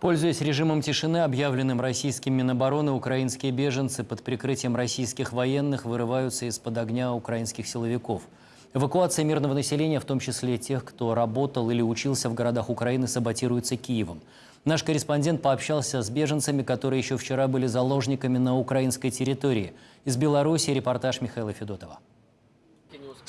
Пользуясь режимом тишины, объявленным российским Минобороны, украинские беженцы под прикрытием российских военных вырываются из-под огня украинских силовиков. Эвакуация мирного населения, в том числе тех, кто работал или учился в городах Украины, саботируется Киевом. Наш корреспондент пообщался с беженцами, которые еще вчера были заложниками на украинской территории. Из Беларуси репортаж Михаила Федотова.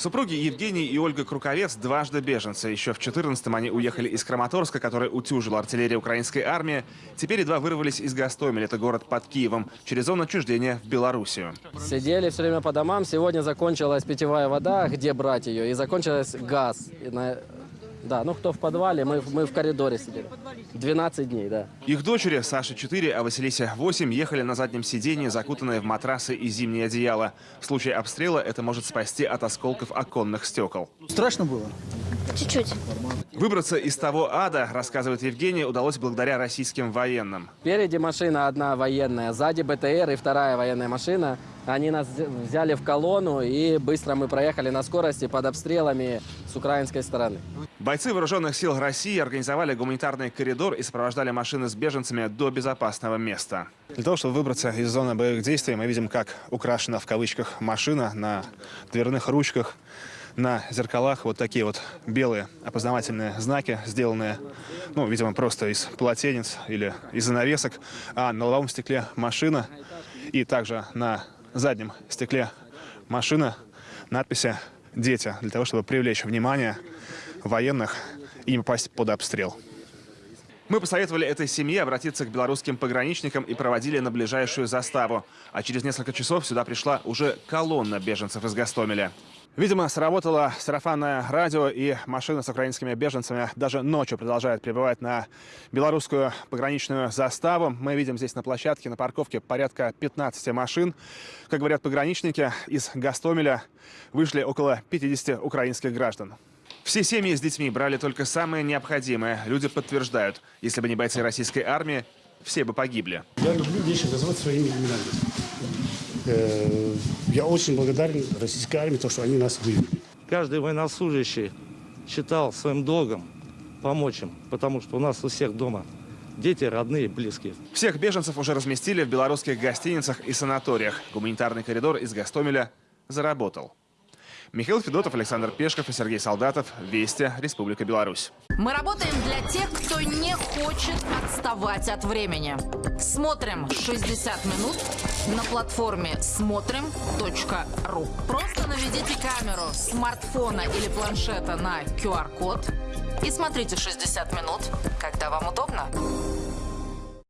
Супруги Евгений и Ольга Круковец дважды беженцы. Еще в 14-м они уехали из Краматорска, который утюжила артиллерия украинской армии. Теперь едва вырвались из Гастомеля, это город под Киевом, через зону отчуждения в Белоруссию. Сидели все время по домам. Сегодня закончилась питьевая вода, где брать ее, и закончилась газ. И на- Да, ну кто в подвале, мы, мы в коридоре сидели. 12 дней, да. Их дочери, Саша 4, а Василисе 8, ехали на заднем сиденье, закутанные в матрасы и зимнее одеяло. В случае обстрела это может спасти от осколков оконных стекол. Страшно было? Чуть-чуть. Выбраться из того ада, рассказывает Евгений, удалось благодаря российским военным. Впереди машина одна военная, сзади БТР и вторая военная машина. Они нас взяли в колонну, и быстро мы проехали на скорости под обстрелами с украинской стороны. Бойцы вооруженных сил России организовали гуманитарный коридор и сопровождали машины с беженцами до безопасного места. Для того, чтобы выбраться из зоны боевых действий, мы видим, как украшена в кавычках машина на дверных ручках, на зеркалах вот такие вот белые опознавательные знаки, сделанные, ну, видимо, просто из полотенец или из занавесок, а на лобовом стекле машина и также на заднем стекле машина надписи «Дети», для того, чтобы привлечь внимание военных и не попасть под обстрел. Мы посоветовали этой семье обратиться к белорусским пограничникам и проводили на ближайшую заставу. А через несколько часов сюда пришла уже колонна беженцев из Гастомеля. Видимо, сработало сарафанное радио, и машина с украинскими беженцами даже ночью продолжает прибывать на белорусскую пограничную заставу. Мы видим здесь на площадке, на парковке порядка 15 машин. Как говорят пограничники, из Гастомеля вышли около 50 украинских граждан. Все семьи с детьми брали только самое необходимое. Люди подтверждают, если бы не бойцы российской армии, все бы погибли. Я люблю вещи называть своими именами. Э, Я очень благодарен российской армии, то, что они нас вывели. Каждый военнослужащий считал своим долгом помочь им, потому что у нас у всех дома дети, родные, близкие. Всех беженцев уже разместили в белорусских гостиницах и санаториях. Гуманитарный коридор из Гастомеля заработал. Михаил Федотов, Александр Пешков и Сергей Солдатов. Вести. Республика Беларусь. Мы работаем для тех, кто не хочет отставать от времени. Смотрим 60 минут на платформе смотрим.ру. Просто наведите камеру смартфона или планшета на QR-код и смотрите 60 минут, когда вам удобно.